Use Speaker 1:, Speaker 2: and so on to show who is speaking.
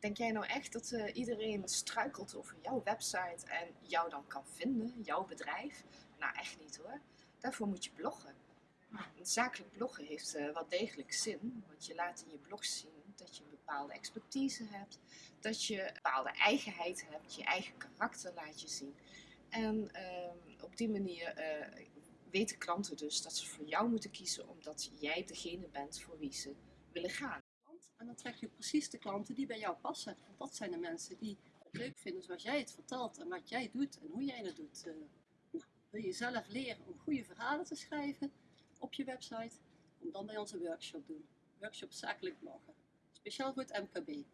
Speaker 1: Denk jij nou echt dat eh, iedereen struikelt over jouw website en jou dan kan vinden, jouw bedrijf? Nou, echt niet hoor. Daarvoor moet je bloggen. Een zakelijk bloggen heeft uh, wel degelijk zin, want je laat in je blog zien dat je een bepaalde expertise hebt, dat je een bepaalde eigenheid hebt, je eigen karakter laat je zien. En ehm, op die manier eh, weten klanten dus dat ze voor jou moeten kiezen omdat jij degene bent voor wie ze willen gaan.
Speaker 2: En dan trek je precies de klanten die bij jou passen. Want dat zijn de mensen die het leuk vinden zoals jij het vertelt en wat jij doet en hoe jij het doet. Uh, nou, wil je zelf leren om goede verhalen te schrijven op je website? Kom dan bij onze workshop doen. Workshop zakelijk bloggen. Speciaal voor het MKB.